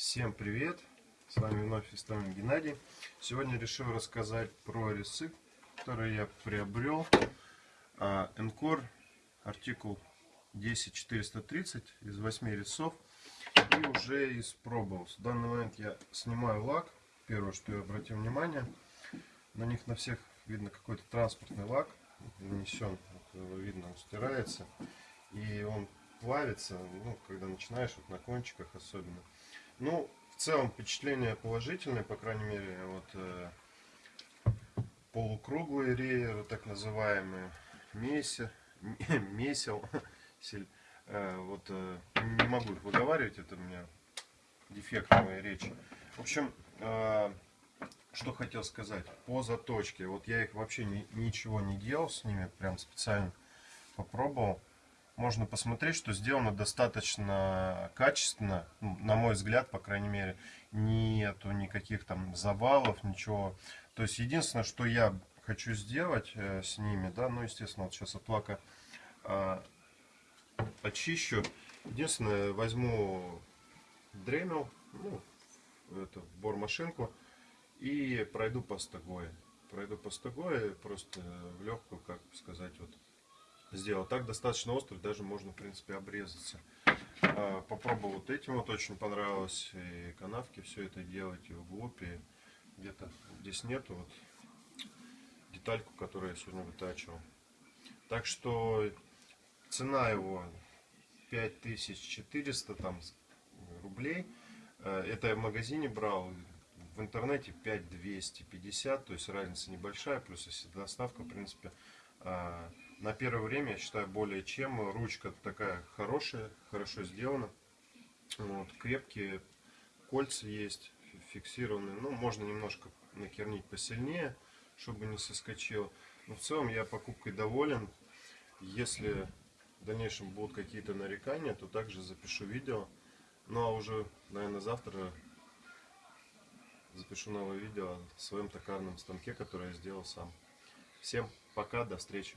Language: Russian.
Всем привет! С вами вновь Истомин Геннадий. Сегодня решил рассказать про резцы, которые я приобрел. Encore артикул 10430 из 8 резцов и уже испробовал. В данный момент я снимаю лак. Первое, что я обратил внимание, на них на всех видно какой-то транспортный лак нанесен. Вот, видно, он стирается и он плавится, ну, когда начинаешь, вот на кончиках особенно. Ну, в целом впечатление положительное, по крайней мере, вот э, полукруглые рееры, так называемые, меся, месел, э, вот э, не могу их выговаривать, это у меня дефект моей речи. В общем, э, что хотел сказать, по заточке, вот я их вообще ни, ничего не делал с ними, прям специально попробовал можно посмотреть, что сделано достаточно качественно, ну, на мой взгляд, по крайней мере, нету никаких там завалов, ничего. То есть единственное, что я хочу сделать э, с ними, да, ну, естественно, вот сейчас от лака э, очищу. Единственное, возьму дремел, ну, это бормашинку и пройду по стогое. Пройду по стогое, просто в легкую, как сказать, вот сделал. Так достаточно острый, даже можно, в принципе, обрезаться. А, попробовал вот этим, вот очень понравилось. И канавки все это делать, и вглубь, и где-то здесь нету вот детальку, которую я сегодня вытачивал. Так что цена его 5400 там рублей. А, это я в магазине брал, в интернете 5250, то есть разница небольшая, плюс если доставка, в принципе, на первое время, я считаю, более чем. Ручка такая хорошая, хорошо сделана. Вот, крепкие кольца есть, фиксированные. Ну, можно немножко накернить посильнее, чтобы не соскочило. Но в целом я покупкой доволен. Если в дальнейшем будут какие-то нарекания, то также запишу видео. Ну а уже, наверное, завтра запишу новое видео о своем токарном станке, которое я сделал сам. Всем пока, до встречи.